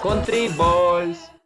Country Boys.